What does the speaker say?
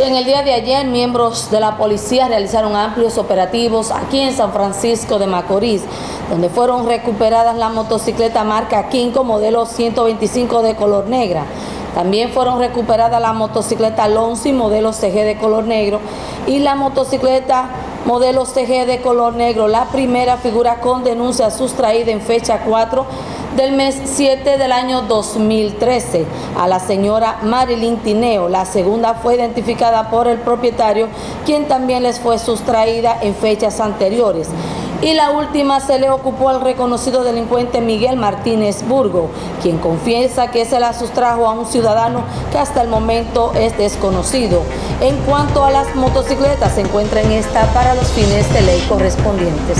En el día de ayer, miembros de la policía realizaron amplios operativos aquí en San Francisco de Macorís, donde fueron recuperadas la motocicleta marca Kinko modelo 125 de color negra. También fueron recuperadas la motocicleta Lonzi modelo CG de color negro y la motocicleta modelo CG de color negro, la primera figura con denuncia sustraída en fecha 4 del mes 7 del año 2013 a la señora Marilyn Tineo. La segunda fue identificada por el propietario, quien también les fue sustraída en fechas anteriores. Y la última se le ocupó al reconocido delincuente Miguel Martínez Burgo, quien confiesa que se la sustrajo a un ciudadano que hasta el momento es desconocido. En cuanto a las motocicletas, se encuentran esta para los fines de ley correspondientes.